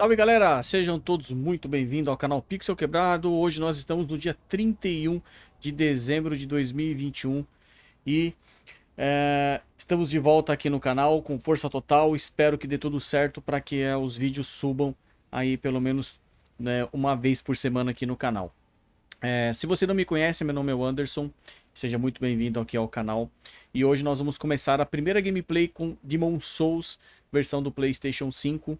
Salve galera, sejam todos muito bem-vindos ao canal Pixel Quebrado. Hoje nós estamos no dia 31 de dezembro de 2021 e é, estamos de volta aqui no canal com força total. Espero que dê tudo certo para que é, os vídeos subam aí pelo menos né, uma vez por semana aqui no canal. É, se você não me conhece, meu nome é Anderson, seja muito bem-vindo aqui ao canal. E hoje nós vamos começar a primeira gameplay com Demon Souls, versão do Playstation 5.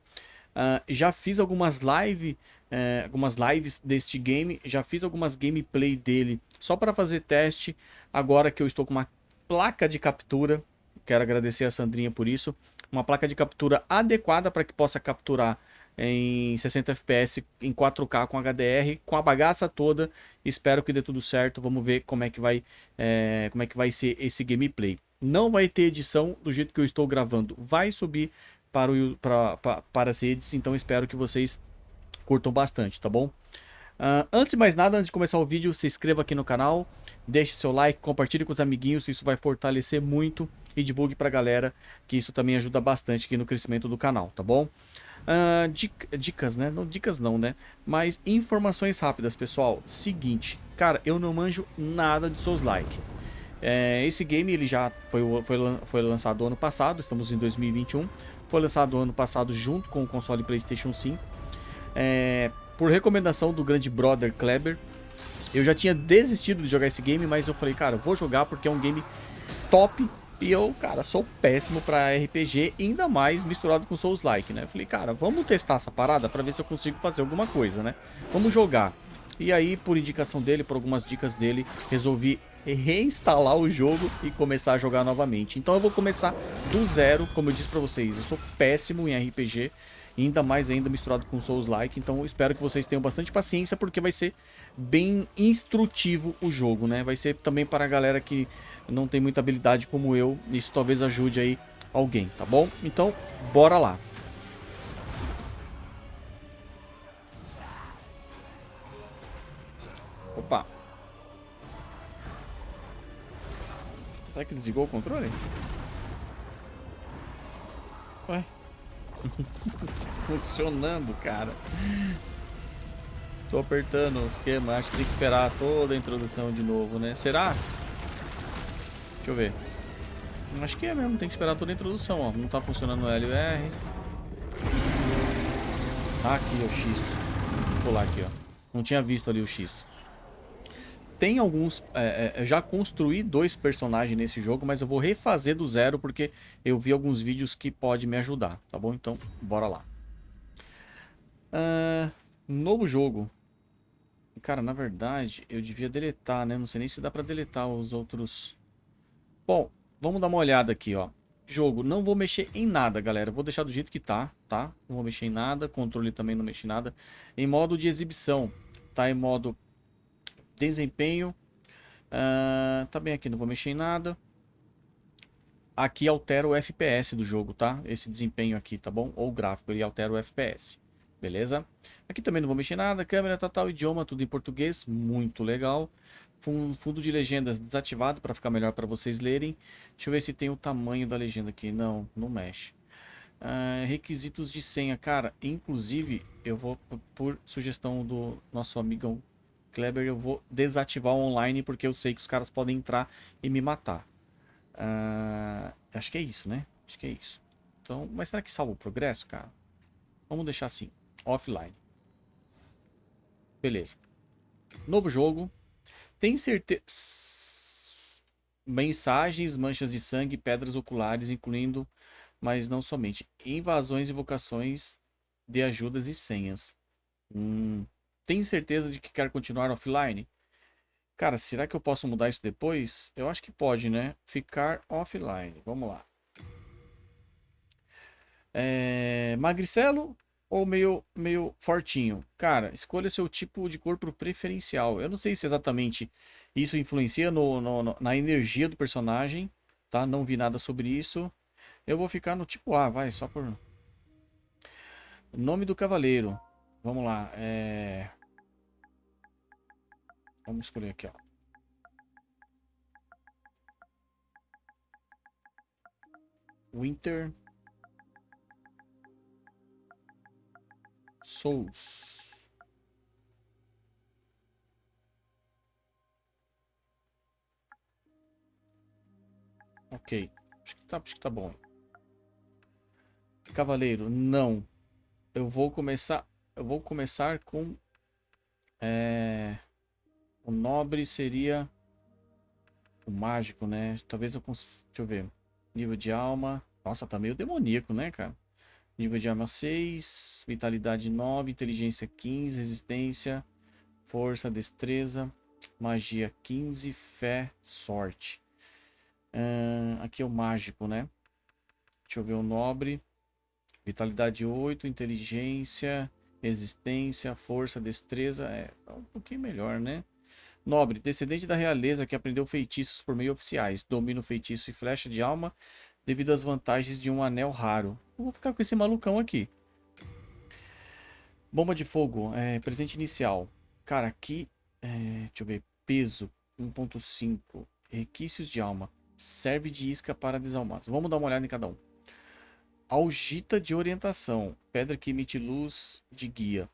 Uh, já fiz algumas live, uh, algumas lives deste game, já fiz algumas gameplay dele só para fazer teste. Agora que eu estou com uma placa de captura, quero agradecer a Sandrinha por isso, uma placa de captura adequada para que possa capturar em 60 fps em 4K com HDR, com a bagaça toda. Espero que dê tudo certo. Vamos ver como é que vai, é, como é que vai ser esse gameplay. Não vai ter edição do jeito que eu estou gravando. Vai subir para, o, para, para, para as redes, então espero que vocês curtam bastante, tá bom? Uh, antes de mais nada, antes de começar o vídeo, se inscreva aqui no canal, deixe seu like, compartilhe com os amiguinhos, isso vai fortalecer muito e divulgue pra galera, que isso também ajuda bastante aqui no crescimento do canal, tá bom? Uh, dicas, né? Não dicas não, né? Mas informações rápidas, pessoal. Seguinte, cara, eu não manjo nada de seus like. É, esse game ele já foi, foi, foi lançado ano passado, estamos em 2021. Foi lançado ano passado junto com o console PlayStation 5. É, por recomendação do grande brother Kleber. Eu já tinha desistido de jogar esse game, mas eu falei, cara, vou jogar porque é um game top. E eu, cara, sou péssimo pra RPG, ainda mais misturado com Souls-like, né? Eu falei, cara, vamos testar essa parada pra ver se eu consigo fazer alguma coisa, né? Vamos jogar. E aí, por indicação dele, por algumas dicas dele, resolvi reinstalar o jogo e começar a jogar novamente. Então eu vou começar do zero, como eu disse pra vocês, eu sou péssimo em RPG, ainda mais ainda misturado com Souls-like, então espero que vocês tenham bastante paciência, porque vai ser bem instrutivo o jogo, né? Vai ser também para a galera que não tem muita habilidade como eu, isso talvez ajude aí alguém, tá bom? Então, bora lá! Opa! Será que desligou o controle? Ué? Funcionando, cara. Tô apertando o esquema. Acho que tem que esperar toda a introdução de novo, né? Será? Deixa eu ver. Acho que é mesmo. Tem que esperar toda a introdução, ó. Não tá funcionando o L e R. Aqui, o X. Vou pular aqui, ó. Não tinha visto ali o X tem alguns... É, é, já construí dois personagens nesse jogo, mas eu vou refazer do zero porque eu vi alguns vídeos que pode me ajudar, tá bom? Então, bora lá. Uh, novo jogo. Cara, na verdade, eu devia deletar, né? Não sei nem se dá pra deletar os outros... Bom, vamos dar uma olhada aqui, ó. Jogo, não vou mexer em nada, galera. Vou deixar do jeito que tá, tá? Não vou mexer em nada. Controle também não mexe em nada. Em modo de exibição, tá em modo Desempenho. Uh, tá bem aqui, não vou mexer em nada. Aqui altera o FPS do jogo, tá? Esse desempenho aqui, tá bom? Ou o gráfico, ele altera o FPS. Beleza? Aqui também não vou mexer em nada. Câmera, total, idioma, tudo em português. Muito legal. Fundo de legendas desativado para ficar melhor para vocês lerem. Deixa eu ver se tem o tamanho da legenda aqui. Não, não mexe. Uh, requisitos de senha. Cara, inclusive, eu vou, por sugestão do nosso amigão Kleber, eu vou desativar o online porque eu sei que os caras podem entrar e me matar. Uh, acho que é isso, né? Acho que é isso. Então, mas será que salva o progresso, cara? Vamos deixar assim, offline. Beleza. Novo jogo. Tem certeza... Mensagens, manchas de sangue, pedras oculares, incluindo, mas não somente, invasões, invocações de ajudas e senhas. Hum, tem certeza de que quer continuar offline? Cara, será que eu posso mudar isso depois? Eu acho que pode, né? Ficar offline. Vamos lá. É... Magricelo ou meio, meio fortinho? Cara, escolha seu tipo de corpo preferencial. Eu não sei se exatamente isso influencia no, no, na energia do personagem, tá? Não vi nada sobre isso. Eu vou ficar no tipo A, vai, só por... Nome do cavaleiro. Vamos lá. É... Vamos escolher aqui, ó. Winter. Souls. Ok. Acho que tá, acho que tá bom. Cavaleiro, não. Eu vou começar... Eu vou começar com... É... O nobre seria... O mágico, né? Talvez eu consiga... Deixa eu ver. Nível de alma... Nossa, tá meio demoníaco, né, cara? Nível de arma 6, vitalidade 9, inteligência 15, resistência, força, destreza, magia 15, fé, sorte. Aqui é o mágico, né? Deixa eu ver o nobre. Vitalidade 8, inteligência, resistência, força, destreza. É, é um pouquinho melhor, né? Nobre, descendente da realeza que aprendeu feitiços por meio oficiais. Domina o feitiço e flecha de alma devido às vantagens de um anel raro. Eu vou ficar com esse malucão aqui. Bomba de fogo, é, presente inicial. Cara, aqui, é, deixa eu ver, peso 1.5, requisitos de alma, serve de isca para desalmados. Vamos dar uma olhada em cada um. Algita de orientação, pedra que emite luz de guia.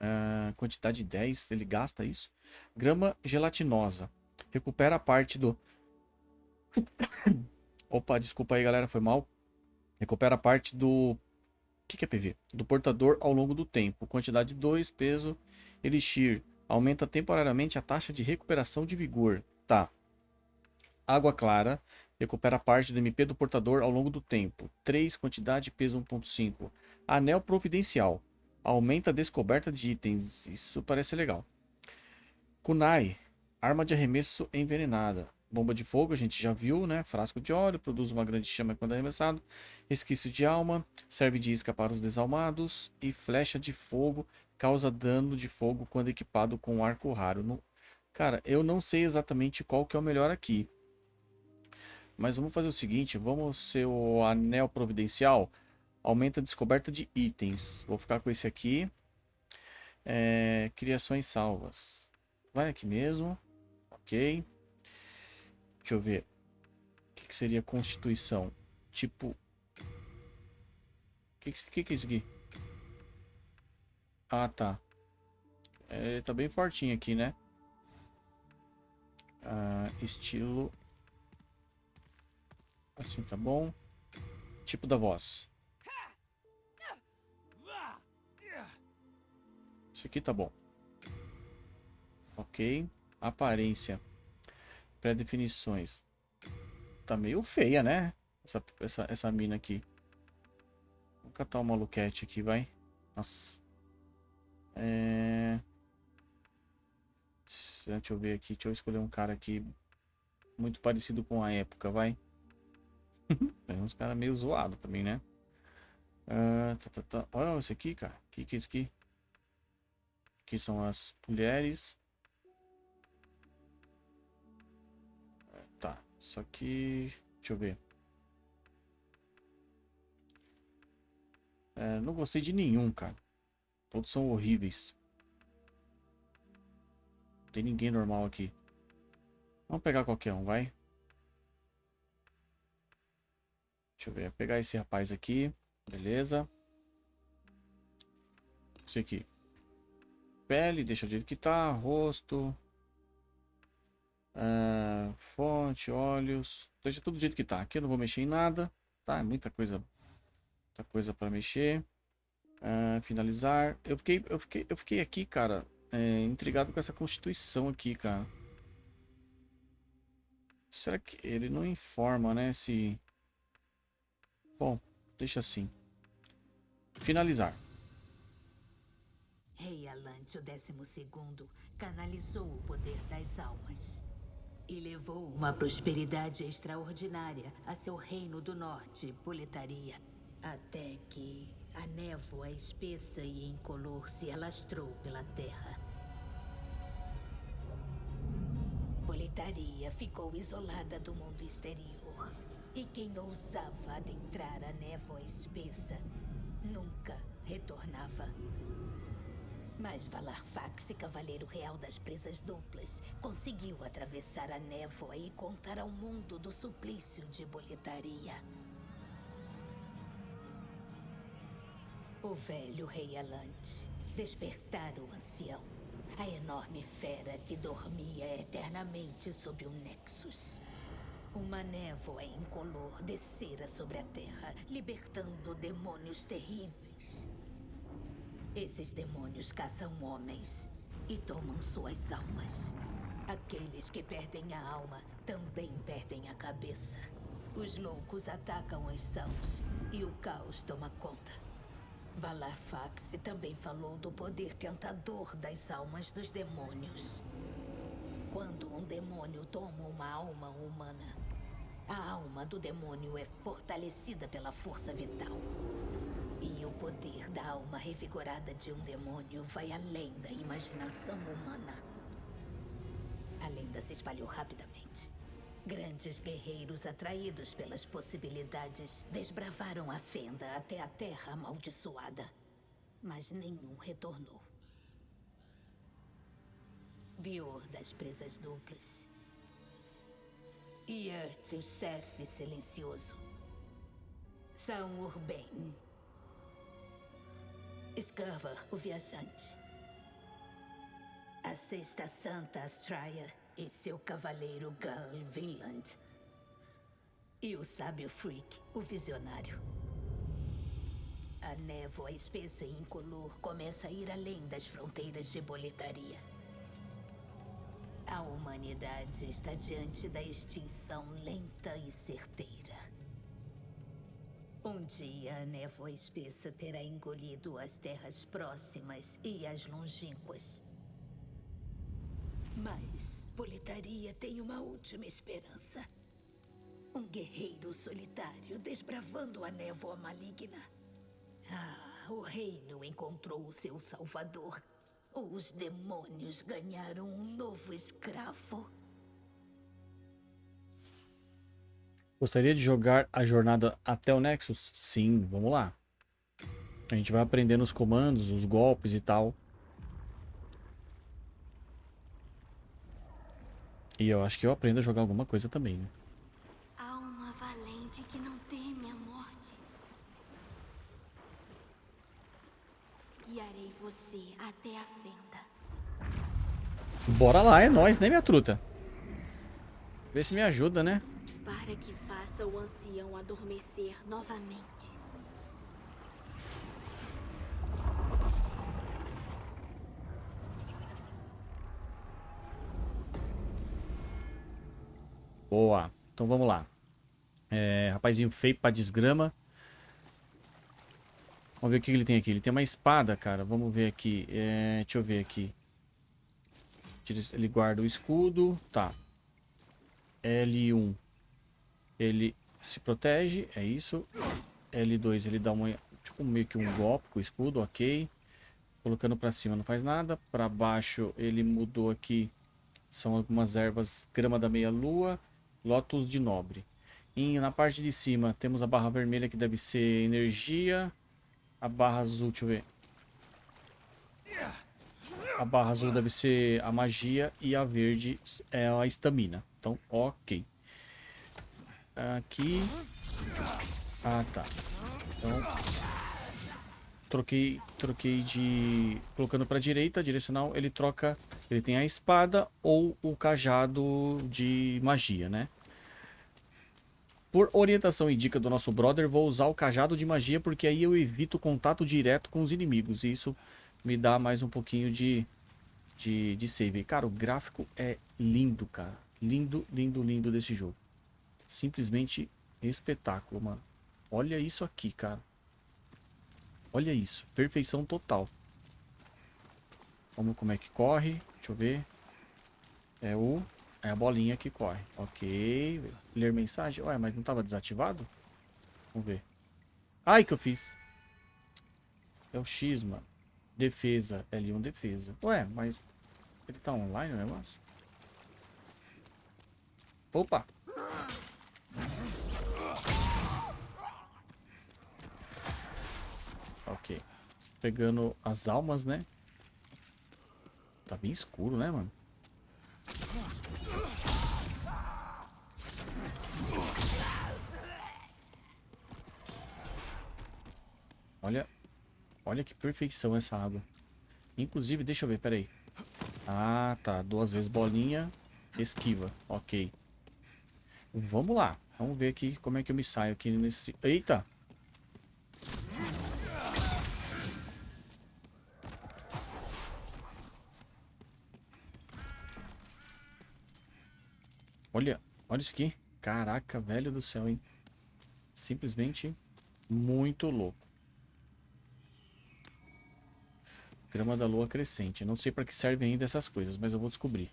Uh, quantidade 10, ele gasta isso. Grama gelatinosa, recupera a parte do... Opa, desculpa aí, galera, foi mal. Recupera parte do... O que, que é PV? Do portador ao longo do tempo. Quantidade 2, peso, elixir. Aumenta temporariamente a taxa de recuperação de vigor. Tá. Água clara. Recupera parte do MP do portador ao longo do tempo. 3, quantidade, peso 1.5. Anel providencial. Aumenta a descoberta de itens. Isso parece legal. Kunai. Arma de arremesso envenenada. Bomba de fogo, a gente já viu, né? Frasco de óleo, produz uma grande chama quando arremessado. Resquício de alma, serve de isca para os desalmados. E flecha de fogo, causa dano de fogo quando equipado com arco raro. No... Cara, eu não sei exatamente qual que é o melhor aqui. Mas vamos fazer o seguinte, vamos ser o anel providencial. Aumenta a descoberta de itens. Vou ficar com esse aqui. É, criações salvas. Vai aqui mesmo. Ok. Deixa eu ver. O que, que seria constituição? Tipo... O que, que, que é isso aqui? Ah, tá. É, ele tá bem fortinho aqui, né? Ah, estilo... Assim tá bom. Tipo da voz. Isso aqui tá bom. Ok. Aparência. Pré-definições. Tá meio feia, né? Essa, essa, essa mina aqui. Vou catar uma maluquete aqui, vai. Nossa. É... Deixa eu ver aqui. Deixa eu escolher um cara aqui. Muito parecido com a época, vai. Tem uns caras meio zoados também, né? Uh, tá, tá, tá. Olha esse aqui, cara. O que, que é isso aqui? Aqui são as mulheres. Tá, só que... Deixa eu ver. É, não gostei de nenhum, cara. Todos são horríveis. Não tem ninguém normal aqui. Vamos pegar qualquer um, vai. Deixa eu ver. Vou pegar esse rapaz aqui. Beleza. Esse aqui. Pele, deixa do jeito que tá. Rosto. Uh, fonte, olhos. Deixa tudo do jeito que tá. Aqui eu não vou mexer em nada. Tá, é muita coisa. Muita coisa para mexer. Uh, finalizar. Eu fiquei, eu fiquei, eu fiquei aqui, cara, é, intrigado com essa constituição aqui, cara. Será que ele não informa, né? Se. Bom, deixa assim. Finalizar. Rei O décimo segundo, canalizou o poder das almas. E levou uma prosperidade extraordinária a seu reino do norte, Boletaria. Até que a névoa espessa e incolor se alastrou pela terra. Boletaria ficou isolada do mundo exterior. E quem ousava adentrar a névoa espessa nunca retornava. Mas Valarfax, cavaleiro real das presas duplas, conseguiu atravessar a névoa e contar ao mundo do suplício de boletaria. O velho rei Alante. Despertar o ancião. A enorme fera que dormia eternamente sob o Nexus. Uma névoa incolor descera sobre a Terra, libertando demônios terríveis. Esses demônios caçam homens e tomam suas almas. Aqueles que perdem a alma também perdem a cabeça. Os loucos atacam os sãos e o caos toma conta. Valar Fax também falou do poder tentador das almas dos demônios. Quando um demônio toma uma alma humana, a alma do demônio é fortalecida pela força vital. O poder da alma revigorada de um demônio vai além da imaginação humana. A lenda se espalhou rapidamente. Grandes guerreiros atraídos pelas possibilidades desbravaram a fenda até a terra amaldiçoada. Mas nenhum retornou. Bior das presas duplas. Yurt, o chefe silencioso. São Urbain. Escava, o viajante. A Sexta Santa Astraia e seu cavaleiro Gal Vinland. E o sábio Freak, o visionário. A névoa espessa e incolor começa a ir além das fronteiras de boletaria. A humanidade está diante da extinção lenta e certeira. Um dia a névoa espessa terá engolido as terras próximas e as longínquas. Mas Boletaria tem uma última esperança. Um guerreiro solitário desbravando a névoa maligna. Ah, o reino encontrou o seu salvador. Os demônios ganharam um novo escravo. Gostaria de jogar a jornada até o Nexus? Sim, vamos lá. A gente vai aprendendo os comandos, os golpes e tal. E eu acho que eu aprendo a jogar alguma coisa também, né? Alma valente que não teme a morte. Guiarei você até a fenda. Bora lá, é nóis, né, minha truta? Vê se me ajuda, né? Para que faça o ancião adormecer novamente. Boa. Então vamos lá. É, rapazinho feio pra desgrama. Vamos ver o que ele tem aqui. Ele tem uma espada, cara. Vamos ver aqui. É, deixa eu ver aqui. Ele guarda o escudo. Tá. L1. Ele se protege. É isso. L2 ele dá uma, tipo meio que um golpe com o escudo. Ok. Colocando pra cima não faz nada. Pra baixo ele mudou aqui. São algumas ervas. Grama da meia lua. Lotus de Nobre. E na parte de cima temos a barra vermelha que deve ser energia. A barra azul, deixa eu ver. A barra azul deve ser a magia e a verde é a estamina. Então, ok. Aqui. Ah, tá. Então, troquei, troquei de... Colocando para direita, direcional, ele troca... Ele tem a espada ou o cajado de magia, né? Por orientação e dica do nosso brother, vou usar o cajado de magia, porque aí eu evito contato direto com os inimigos. E isso me dá mais um pouquinho de, de, de save. Cara, o gráfico é lindo, cara. Lindo, lindo, lindo desse jogo. Simplesmente espetáculo, mano. Olha isso aqui, cara. Olha isso. Perfeição total. Vamos como é que corre. Deixa eu ver. É o... É a bolinha que corre. Ok. Ler mensagem. Ué, mas não estava desativado? Vamos ver. Ai, que eu fiz. É o X, mano. Defesa. L1 defesa. Ué, mas... Ele tá online o negócio? Opa! Ok. Pegando as almas, né? Tá bem escuro, né, mano? Olha. Olha que perfeição essa água. Inclusive, deixa eu ver, peraí. Ah, tá. Duas vezes bolinha, esquiva. Ok. Vamos lá. Vamos ver aqui como é que eu me saio aqui nesse... Eita! Olha, olha isso aqui. Caraca, velho do céu, hein? Simplesmente muito louco. Grama da lua crescente. Não sei para que servem ainda essas coisas, mas eu vou descobrir.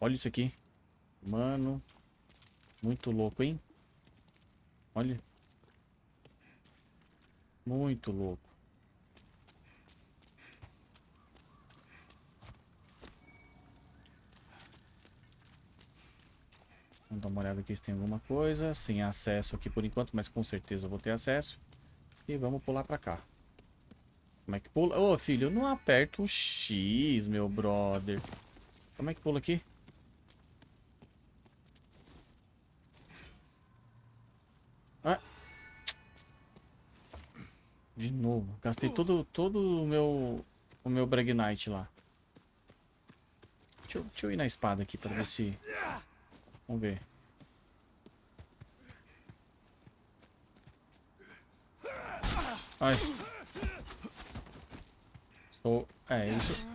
Olha isso aqui. Mano. Muito louco, hein? Olha. Muito louco. Dar uma olhada aqui se tem alguma coisa. Sem acesso aqui por enquanto, mas com certeza vou ter acesso. E vamos pular pra cá. Como é que pula? Ô, filho, eu não aperto o X, meu brother. Como é que pula aqui? Ah. De novo. Gastei todo, todo o meu o meu Bragnite lá. Deixa eu, deixa eu ir na espada aqui pra ver se... Vamos ver. Ai. Estou... É, isso...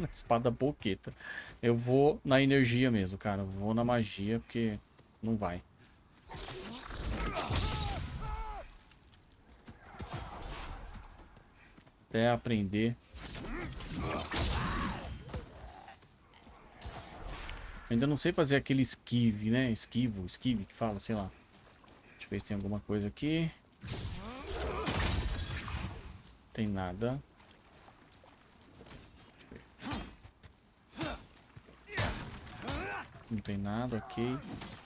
Espada boqueta. Eu vou na energia mesmo, cara. Eu vou na magia, porque não vai. Até aprender. Ainda não sei fazer aquele esquive, né? Esquivo, esquive que fala, sei lá. Eu ver se tem alguma coisa aqui. Tem nada. Não tem nada, ok.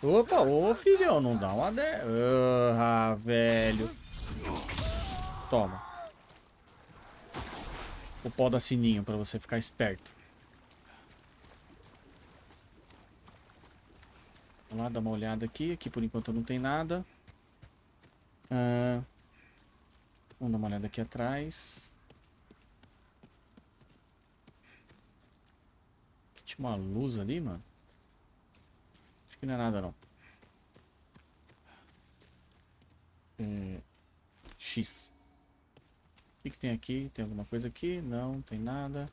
Opa, ô filhão, não dá uma de... Ah, velho. Toma. O pó da sininho pra você ficar esperto. Vamos lá, dar uma olhada aqui. Aqui por enquanto não tem nada. Uh, vamos dar uma olhada aqui atrás. Tinha uma luz ali, mano. Acho que não é nada, não. É, X. O que, que tem aqui? Tem alguma coisa aqui? Não, tem nada.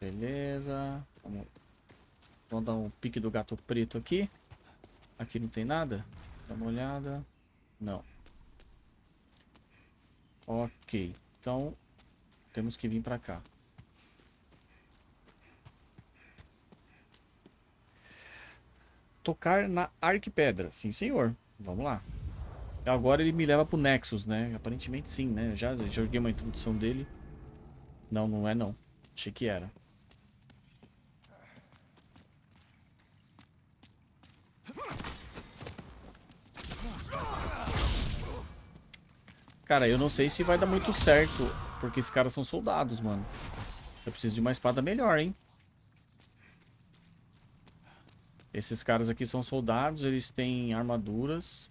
Beleza. Vamos, vamos dar um pique do gato preto aqui. Aqui não tem nada? Dá uma olhada. Não. Ok. Então, temos que vir para cá. Tocar na Arquipedra. Sim, senhor. Vamos lá. Agora ele me leva pro Nexus, né? Aparentemente sim, né? Já joguei uma introdução dele. Não, não é não. Achei que era. Cara, eu não sei se vai dar muito certo, porque esses caras são soldados, mano. Eu preciso de uma espada melhor, hein? Esses caras aqui são soldados, eles têm armaduras.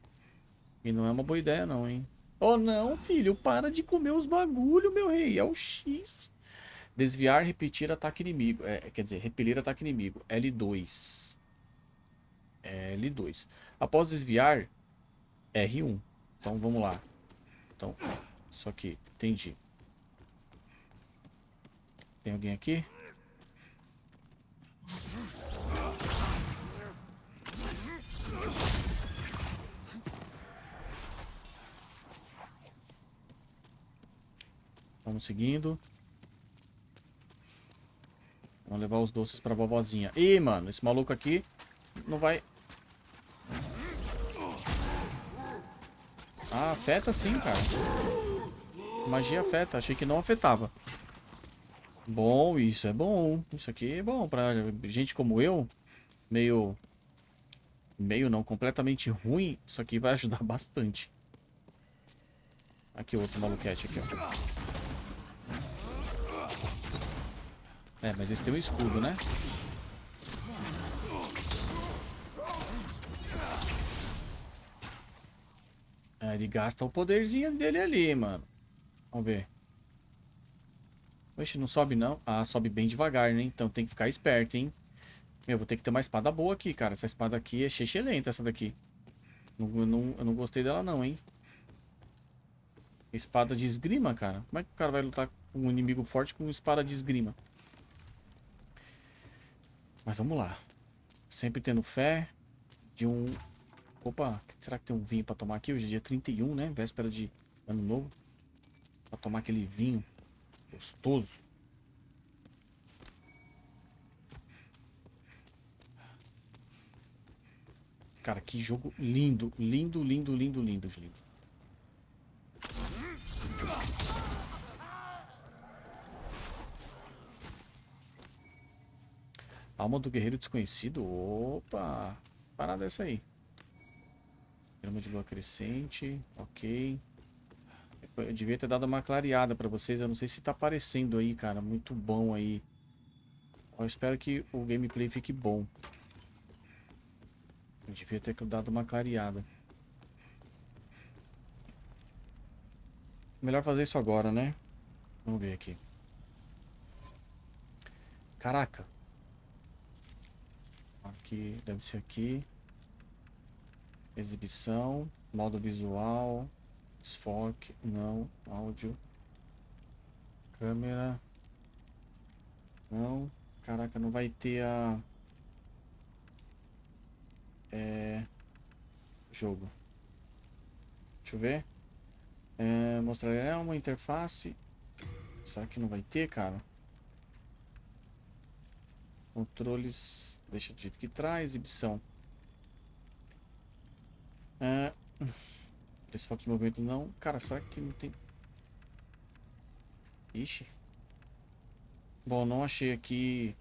E não é uma boa ideia não, hein? Oh não, filho, para de comer os bagulho, meu rei. É o X. Desviar, repetir ataque inimigo. É, quer dizer, repelir ataque inimigo. L2. L2. Após desviar, R1. Então vamos lá. Então, só que, entendi. Tem alguém aqui? Vamos seguindo. Vamos levar os doces pra vovozinha. Ih, mano, esse maluco aqui não vai Ah, afeta sim, cara. Magia afeta. Achei que não afetava. Bom, isso é bom. Isso aqui é bom pra gente como eu. Meio... Meio não, completamente ruim. Isso aqui vai ajudar bastante. Aqui outro maluquete aqui, ó. É, mas esse tem um escudo, né? Ele gasta o poderzinho dele ali, mano. Vamos ver. Oxe, não sobe não. Ah, sobe bem devagar, né? Então tem que ficar esperto, hein? Meu, vou ter que ter uma espada boa aqui, cara. Essa espada aqui é lenta, essa daqui. Não, não, eu não gostei dela não, hein? Espada de esgrima, cara. Como é que o cara vai lutar com um inimigo forte com espada de esgrima? Mas vamos lá. Sempre tendo fé de um... Opa, será que tem um vinho pra tomar aqui? Hoje é dia 31, né? Véspera de ano novo. Pra tomar aquele vinho gostoso. Cara, que jogo lindo, lindo, lindo, lindo, lindo, lindo. Alma do Guerreiro Desconhecido. Opa! Parada essa aí. Grama de lua crescente. Ok. Eu devia ter dado uma clareada pra vocês. Eu não sei se tá aparecendo aí, cara. Muito bom aí. Eu espero que o gameplay fique bom. Eu devia ter dado uma clareada. Melhor fazer isso agora, né? Vamos ver aqui. Caraca. Aqui, deve ser aqui. Exibição, modo visual, desfoque, não, áudio, câmera, não, caraca, não vai ter a, é, jogo, deixa eu ver, é, mostrar é uma interface, será que não vai ter, cara? Controles, deixa do jeito que traz, exibição. É, esse foco de movimento não. Cara, será que não tem... Ixi. Bom, não achei aqui...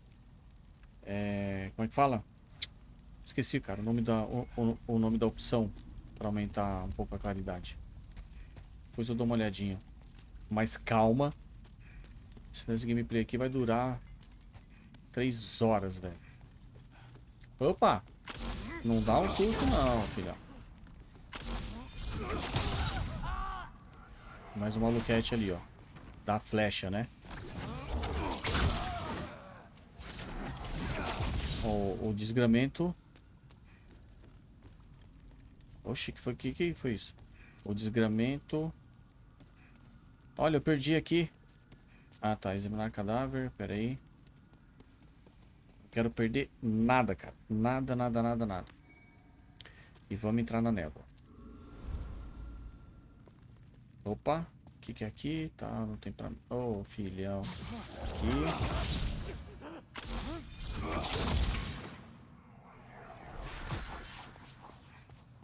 É, como é que fala? Esqueci, cara, o nome da, o, o, nome da opção para aumentar um pouco a claridade. Depois eu dou uma olhadinha. Mais calma. Senão esse gameplay aqui vai durar Três horas, velho. Opa! Não dá um susto não, filha. Mais um maluquete ali, ó. Da flecha, né? O, o desgramento. Oxi, que foi, que, que foi isso? O desgramento. Olha, eu perdi aqui. Ah, tá. Examinar cadáver. Pera aí. Quero perder nada, cara. Nada, nada, nada, nada. E vamos entrar na névoa. Opa. O que, que é aqui? Tá, não tem pra... Ô, oh, filhão. Aqui.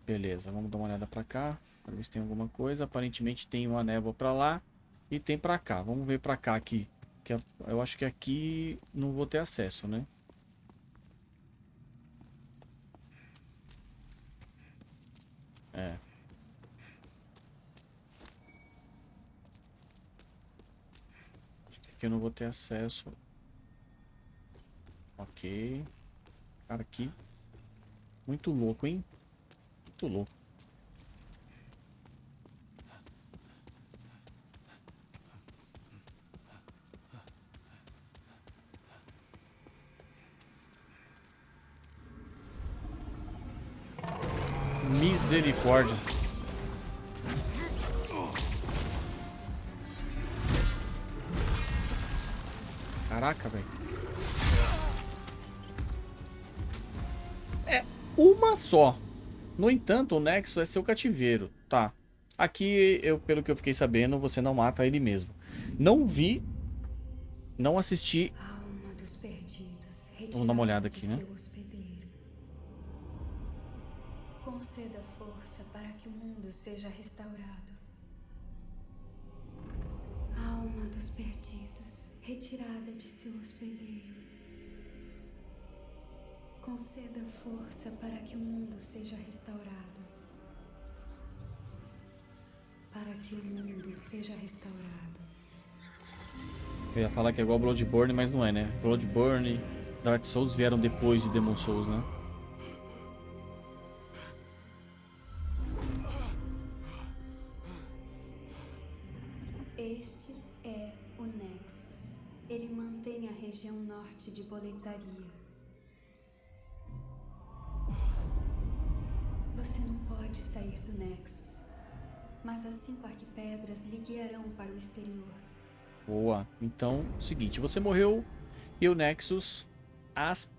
Beleza, vamos dar uma olhada pra cá. Pra ver se tem alguma coisa. Aparentemente tem uma névoa pra lá. E tem pra cá. Vamos ver pra cá aqui. Que eu acho que aqui não vou ter acesso, né? É. Acho que aqui eu não vou ter acesso. Ok. Cara, aqui. Muito louco, hein? Muito louco. Misericórdia. Caraca, velho. É uma só. No entanto, o Nexo é seu cativeiro, tá? Aqui, eu, pelo que eu fiquei sabendo, você não mata ele mesmo. Não vi, não assisti. Vamos dar uma olhada aqui, né? conceda força para que o mundo seja restaurado. Alma dos perdidos, retirada de seu hospedeiro. Conceda força para que o mundo seja restaurado. Para que o mundo seja restaurado. Eu ia falar que é igual Bloodborne, mas não é, né? Bloodborne, Dark Souls vieram depois de Demon Souls, né? Mantém a região norte de Boletaria. Você não pode sair do Nexus. Mas as cinco arquipedras lhe guiarão para o exterior. Boa. Então, seguinte, você morreu e o Nexus as,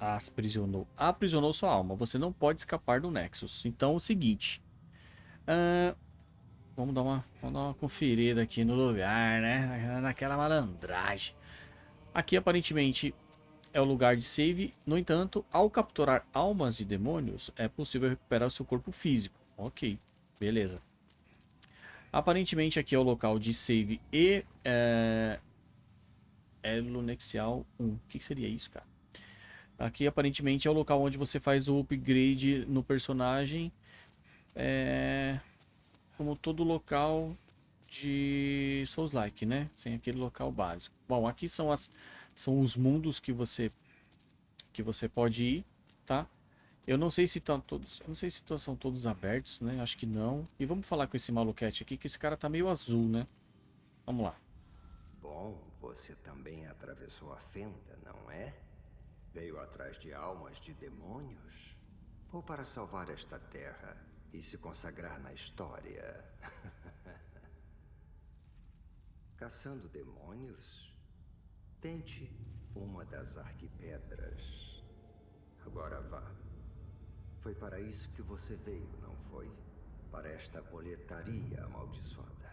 as aprisionou, aprisionou sua alma. Você não pode escapar do Nexus. Então, o seguinte. Uh, vamos, dar uma, vamos dar uma conferida aqui no lugar, né? Naquela malandragem. Aqui, aparentemente, é o lugar de save. No entanto, ao capturar almas de demônios, é possível recuperar seu corpo físico. Ok, beleza. Aparentemente aqui é o local de save e é, Elonexial 1. O que, que seria isso, cara? Aqui aparentemente é o local onde você faz o upgrade no personagem. É, como todo local de Souls-like, né? Sem aquele local básico. Bom, aqui são, as, são os mundos que você, que você pode ir, tá? Eu não sei se estão todos, não sei se são todos abertos, né? Acho que não. E vamos falar com esse maluquete aqui, que esse cara tá meio azul, né? Vamos lá. Bom, você também atravessou a fenda, não é? Veio atrás de almas de demônios? Ou para salvar esta terra e se consagrar na história? Caçando demônios? Tente uma das arquipedras. Agora vá. Foi para isso que você veio, não foi? Para esta boletaria amaldiçoada.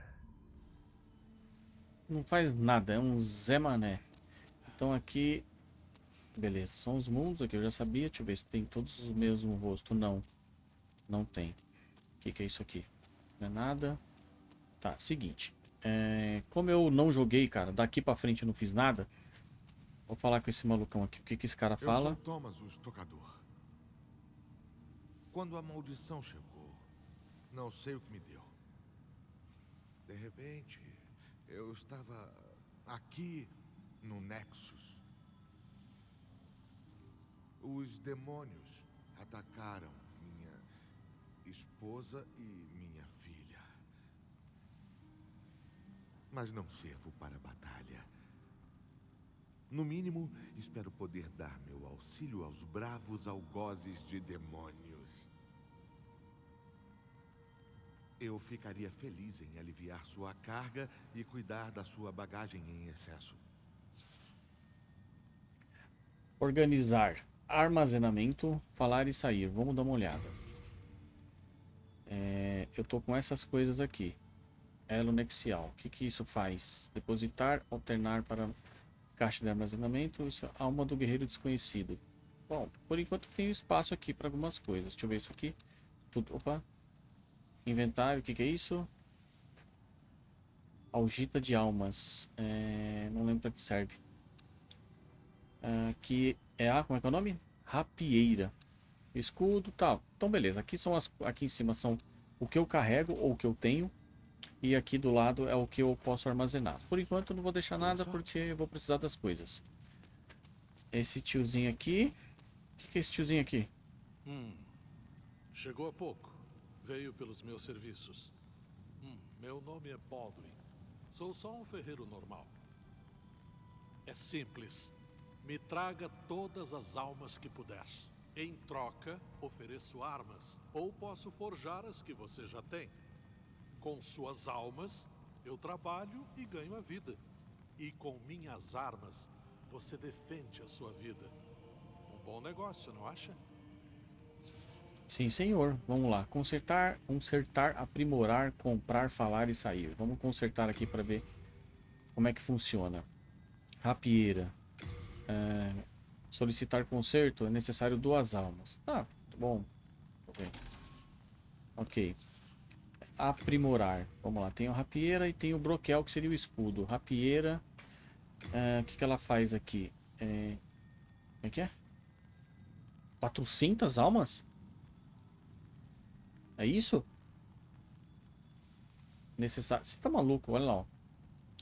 Não faz nada, é um Zé Mané. Então aqui... Beleza, são os mundos aqui, eu já sabia. Deixa eu ver se tem todos os mesmos rostos. Não, não tem. O que, que é isso aqui? Não é nada. Tá, seguinte. É, como eu não joguei, cara, daqui pra frente eu não fiz nada. Vou falar com esse malucão aqui. O que, que esse cara fala? Eu sou Thomas, o estocador. Quando a maldição chegou, não sei o que me deu. De repente, eu estava aqui no Nexus. Os demônios atacaram minha esposa e minha filha. Mas não servo para a batalha. No mínimo, espero poder dar meu auxílio aos bravos algozes de demônios. Eu ficaria feliz em aliviar sua carga e cuidar da sua bagagem em excesso. Organizar, armazenamento, falar e sair. Vamos dar uma olhada. É, eu tô com essas coisas aqui. Elo nexial. O que, que isso faz? Depositar, alternar para Caixa de armazenamento, isso é alma do guerreiro desconhecido. Bom, por enquanto tem espaço aqui para algumas coisas. Deixa eu ver isso aqui. Tudo, opa. Inventário, o que, que é isso? Algita de almas. É, não lembro para que serve. Aqui é a, como é que é o nome? Rapieira. Escudo, tal. Então beleza, aqui são as aqui em cima são o que eu carrego ou o que eu tenho. E aqui do lado é o que eu posso armazenar. Por enquanto não vou deixar nada porque eu vou precisar das coisas. Esse tiozinho aqui... O que, que é esse tiozinho aqui? Hum, chegou há pouco. Veio pelos meus serviços. Hum, meu nome é Baldwin. Sou só um ferreiro normal. É simples. Me traga todas as almas que puder. Em troca, ofereço armas. Ou posso forjar as que você já tem. Com suas almas, eu trabalho e ganho a vida. E com minhas armas, você defende a sua vida. Um bom negócio, não acha? Sim, senhor. Vamos lá. Consertar, consertar, aprimorar, comprar, falar e sair. Vamos consertar aqui para ver como é que funciona. Rapieira. É, solicitar conserto é necessário duas almas. Tá, bom. Ok aprimorar. Vamos lá, tem o rapieira e tem o broquel, que seria o escudo. Rapieira, é, o que, que ela faz aqui? É, como é que é? 400 almas? É isso? Necessário. Você tá maluco? Olha lá, ó.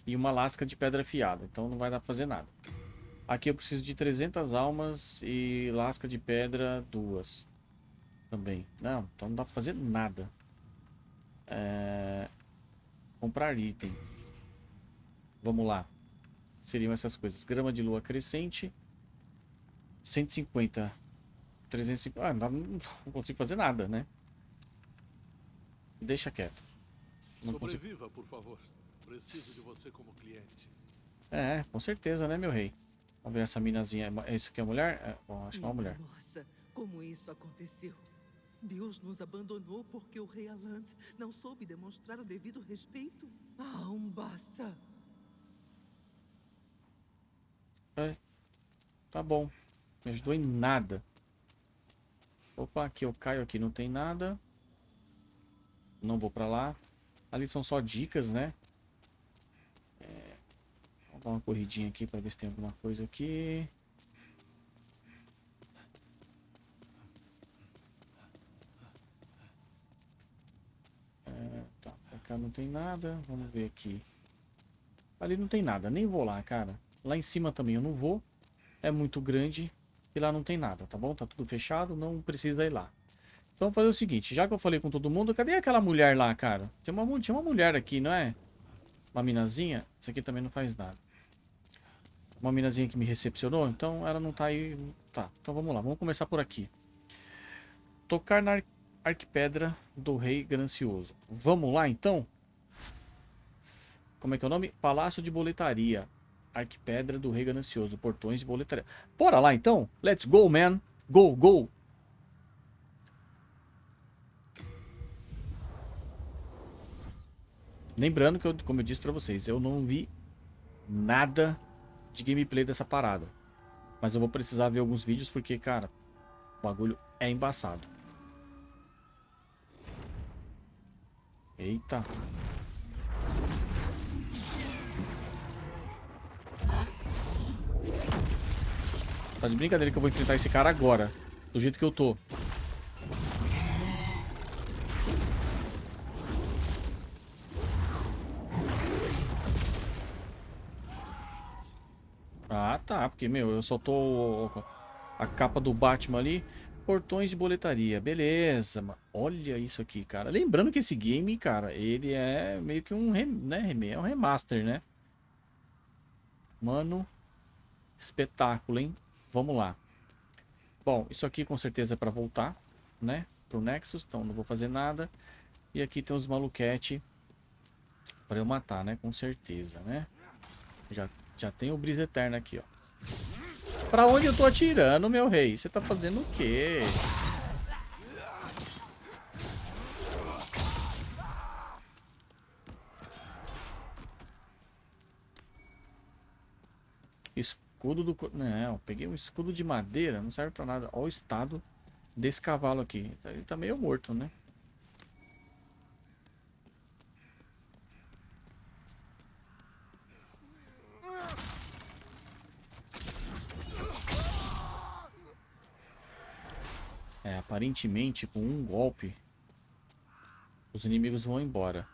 E uma lasca de pedra afiada, então não vai dar pra fazer nada. Aqui eu preciso de 300 almas e lasca de pedra duas. Também. Não, então não dá pra fazer nada. É... Comprar item. Vamos lá. Seriam essas coisas. Grama de lua crescente. 150. 350. Ah, não, não consigo fazer nada, né? Deixa quieto. Não Sobreviva, consigo... por favor. Preciso de você como cliente. É, com certeza, né, meu rei? Vamos ver essa minazinha. É isso aqui é mulher? É, bom, acho que é uma mulher. Nossa, como isso aconteceu? Deus nos abandonou porque o rei Alant não soube demonstrar o devido respeito a Umbassa. É, tá bom. Me ajudou em nada. Opa, aqui eu caio aqui, não tem nada. Não vou pra lá. Ali são só dicas, né? É, vou dar uma corridinha aqui pra ver se tem alguma coisa aqui. É, tá, pra cá não tem nada. Vamos ver aqui. Ali não tem nada, nem vou lá, cara. Lá em cima também eu não vou. É muito grande. E lá não tem nada, tá bom? Tá tudo fechado, não precisa ir lá. Então vamos fazer o seguinte, já que eu falei com todo mundo, cadê aquela mulher lá, cara? Tem uma, tinha uma mulher aqui, não é? Uma minazinha. Isso aqui também não faz nada. Uma minazinha que me recepcionou, então ela não tá aí. Tá, então vamos lá, vamos começar por aqui. Tocar na arquipedra do rei Grancioso. Vamos lá, então? Como é que é o nome? Palácio de Boletaria. Arquipedra do Rei Ganancioso. Portões de boletaria. Bora lá então. Let's go, man. Go, go. Lembrando que, eu, como eu disse pra vocês, eu não vi nada de gameplay dessa parada. Mas eu vou precisar ver alguns vídeos porque, cara, o bagulho é embaçado. Eita. Tá de brincadeira que eu vou enfrentar esse cara agora. Do jeito que eu tô. Ah, tá. Porque, meu, eu só tô... A capa do Batman ali. Portões de boletaria. Beleza, mano. Olha isso aqui, cara. Lembrando que esse game, cara, ele é meio que um, né? é um remaster, né? Mano, espetáculo, hein? Vamos lá. Bom, isso aqui com certeza é para voltar, né? Pro Nexus, então não vou fazer nada. E aqui tem os maluquete para eu matar, né? Com certeza, né? Já, já tem o Brisa Eterna aqui, ó. Pra onde eu tô atirando, meu rei? Você tá fazendo o quê? Escudo do... Não, peguei um escudo de madeira, não serve pra nada. Olha o estado desse cavalo aqui. Ele tá meio morto, né? Aparentemente com um golpe os inimigos vão embora.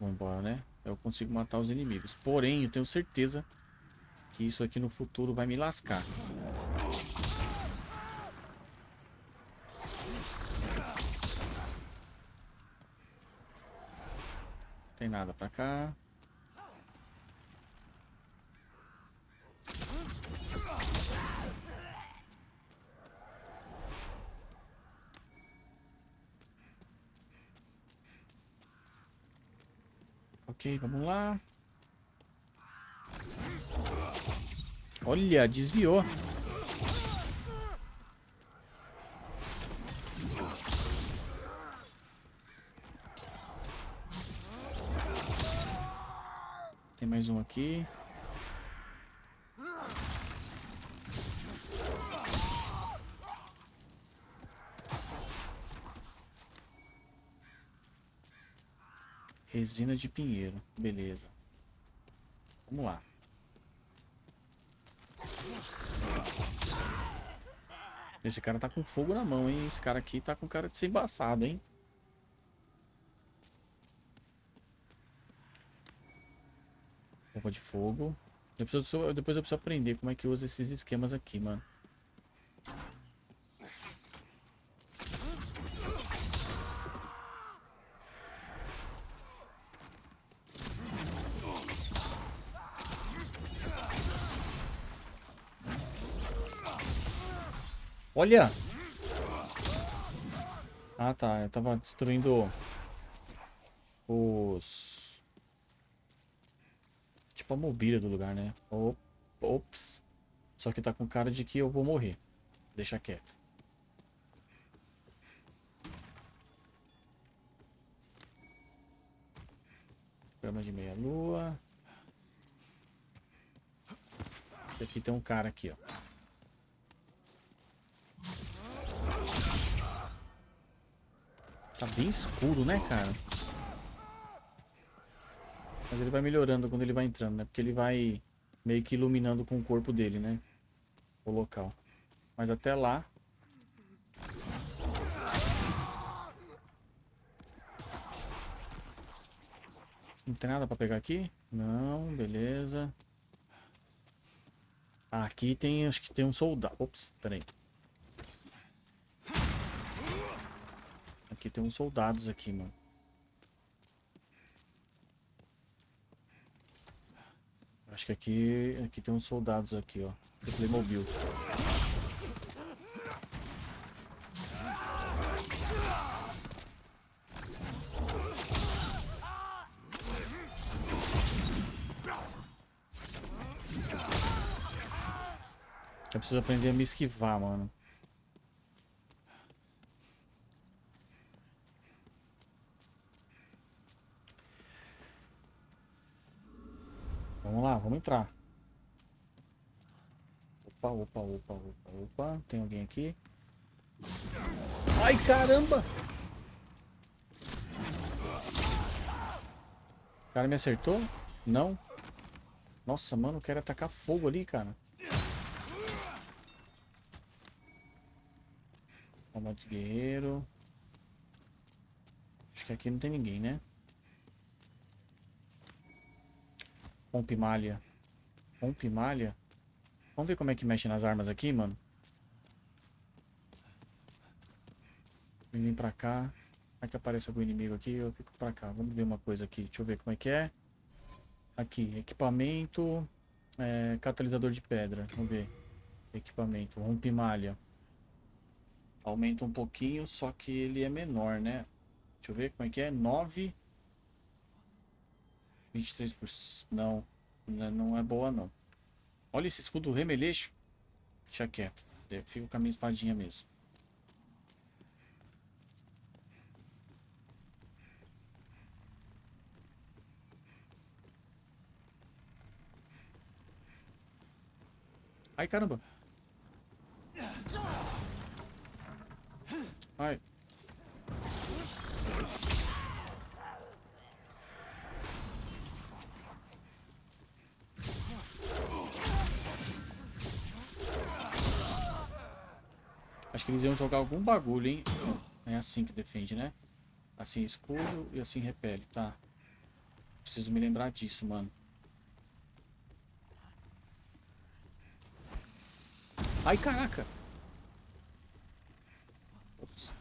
Vão embora, né? Eu consigo matar os inimigos. Porém, eu tenho certeza que isso aqui no futuro vai me lascar. Tem nada pra cá. Ok, vamos lá. Olha, desviou. Tem mais um aqui. Resina de pinheiro. Beleza. Vamos lá. Esse cara tá com fogo na mão, hein? Esse cara aqui tá com cara de ser embaçado, hein? Roupa de fogo. Eu, depois eu preciso aprender como é que usa esses esquemas aqui, mano. Olha! Ah, tá. Eu tava destruindo os... Tipo a mobília do lugar, né? Ops. Só que tá com cara de que eu vou morrer. Deixa quieto. Grama de meia lua. Esse aqui tem um cara aqui, ó. Tá bem escuro, né, cara? Mas ele vai melhorando quando ele vai entrando, né? Porque ele vai meio que iluminando com o corpo dele, né? O local. Mas até lá... Não tem nada pra pegar aqui? Não, beleza. Ah, aqui tem, acho que tem um soldado. Ops, peraí. Aqui tem uns soldados aqui, mano. Acho que aqui, aqui tem uns soldados aqui, ó. Do Playmobil. Eu preciso aprender a me esquivar, mano. Vamos lá, vamos entrar. Opa, opa, opa, opa, opa. Tem alguém aqui? Ai, caramba! O cara me acertou? Não. Nossa, mano, quero atacar fogo ali, cara. Combate guerreiro. Acho que aqui não tem ninguém, né? Rompe malha. Rompe malha? Vamos ver como é que mexe nas armas aqui, mano. Vem pra cá. Vai que aparece algum inimigo aqui, eu fico pra cá. Vamos ver uma coisa aqui. Deixa eu ver como é que é. Aqui, equipamento. É, catalisador de pedra. Vamos ver. Equipamento. Rompe malha. Aumenta um pouquinho, só que ele é menor, né? Deixa eu ver como é que é. 9. 23%. Não, não é boa não. Olha esse escudo remeleixo. Deixa quieto. Fica com a minha espadinha mesmo. Ai, caramba. Ai. Acho que eles iam jogar algum bagulho, hein? É assim que defende, né? Assim escudo e assim repele, tá? Preciso me lembrar disso, mano. Ai, caraca! Ops.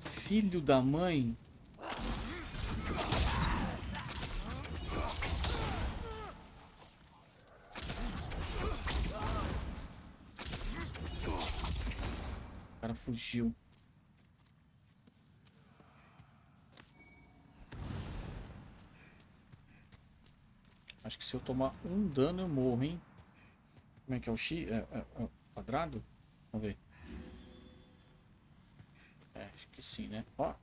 Filho da mãe! Fugiu. Acho que se eu tomar um dano eu morro, hein? Como é que é o X? É, é, é quadrado? Vamos ver. É, acho que sim, né? Ó.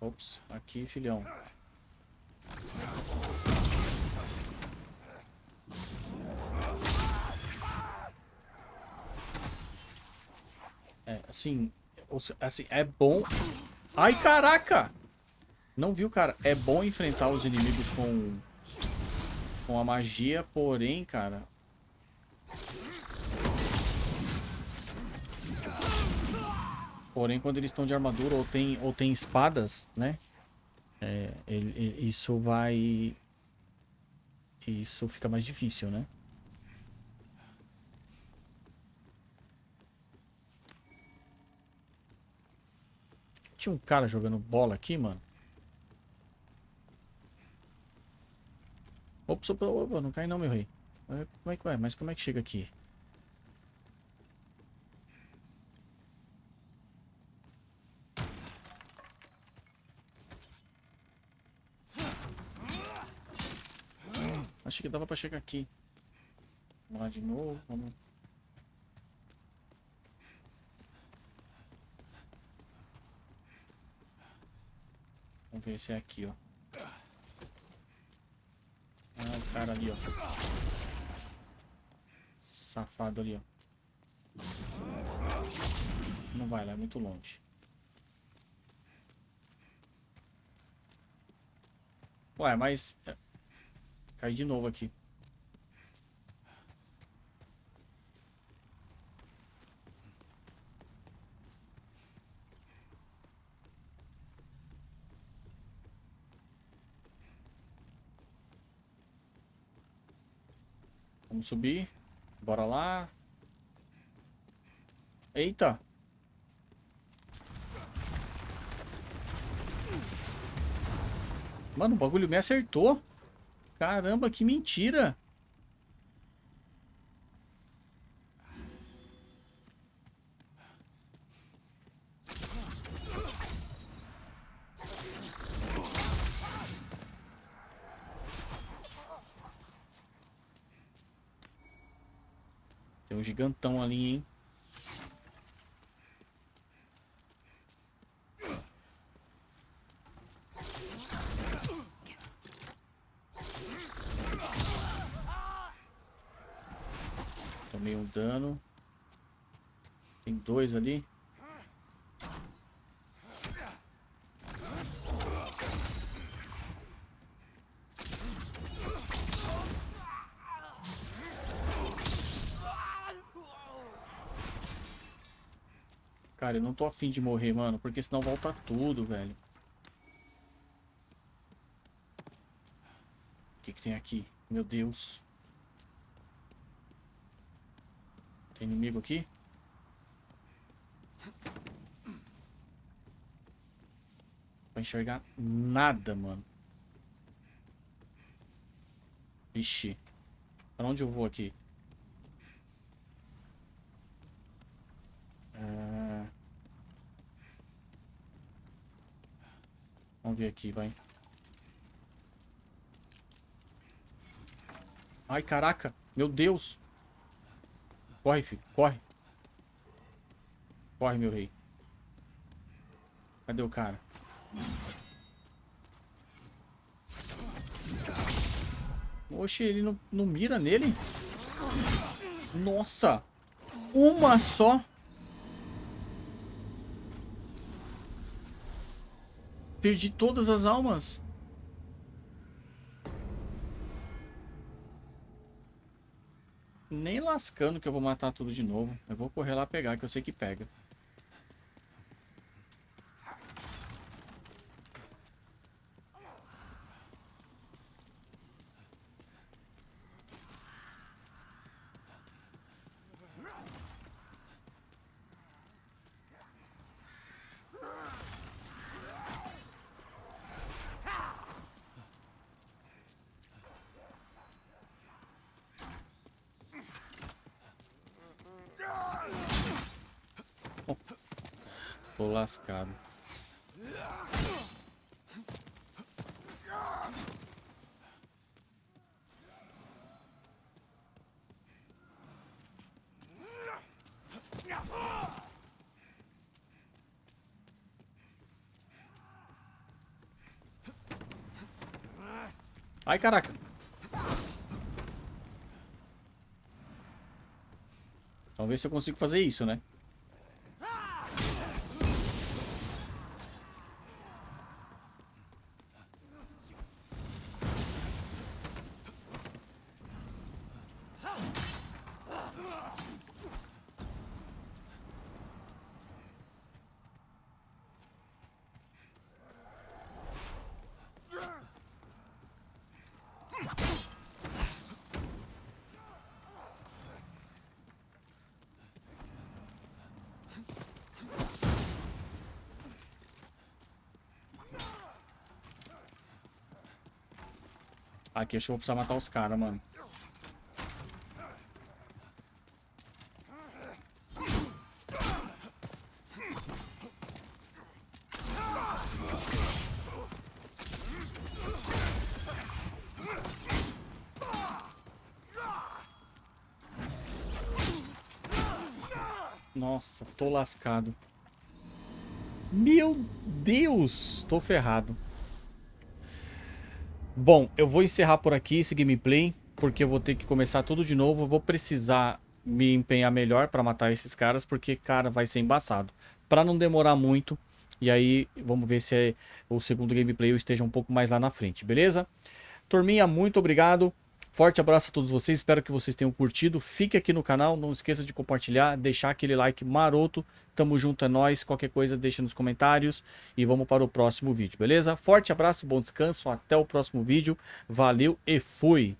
Ops, aqui, filhão. É, assim, assim, é bom... Ai, caraca! Não viu, cara? É bom enfrentar os inimigos com... Com a magia, porém, cara... Porém, quando eles estão de armadura ou tem, ou tem espadas, né? É, ele, isso vai... Isso fica mais difícil, né? Tinha um cara jogando bola aqui, mano. Opa, opa, opa, não cai não, meu rei. Como é que vai? Mas como é que chega aqui? Achei que dava pra chegar aqui. Vamos lá de novo, vamos... Vamos ver se é aqui, ó. Ah, o cara ali, ó. Safado ali, ó. Não vai lá, é muito longe. Ué, mas... é, Cai de novo aqui. Vamos subir. Bora lá. Eita. Mano, o bagulho me acertou. Caramba, que mentira. Tem um gigantão ali, hein? Tomei um dano. Tem dois ali. Cara, eu não tô afim de morrer, mano, porque senão volta tudo, velho. O que que tem aqui? Meu Deus. Tem inimigo aqui? Não enxergar nada, mano. Vixe. Pra onde eu vou aqui? Vamos ver aqui, vai. Ai, caraca. Meu Deus. Corre, filho. Corre. Corre, meu rei. Cadê o cara? Oxe, ele não, não mira nele? Nossa! Uma só? Perdi todas as almas. Nem lascando que eu vou matar tudo de novo. Eu vou correr lá pegar, que eu sei que pega. Tô lascado. Ai, caraca. Vamos ver se eu consigo fazer isso, né? Aqui, acho que eu vou precisar matar os caras, mano. Nossa, tô lascado. Meu Deus, tô ferrado. Bom, eu vou encerrar por aqui esse gameplay, porque eu vou ter que começar tudo de novo. Eu vou precisar me empenhar melhor para matar esses caras, porque, cara, vai ser embaçado. Para não demorar muito, e aí vamos ver se é o segundo gameplay eu esteja um pouco mais lá na frente, beleza? Turminha, muito obrigado. Forte abraço a todos vocês, espero que vocês tenham curtido. Fique aqui no canal, não esqueça de compartilhar, deixar aquele like maroto. Tamo junto, é nóis. Qualquer coisa deixa nos comentários e vamos para o próximo vídeo, beleza? Forte abraço, bom descanso, até o próximo vídeo. Valeu e fui!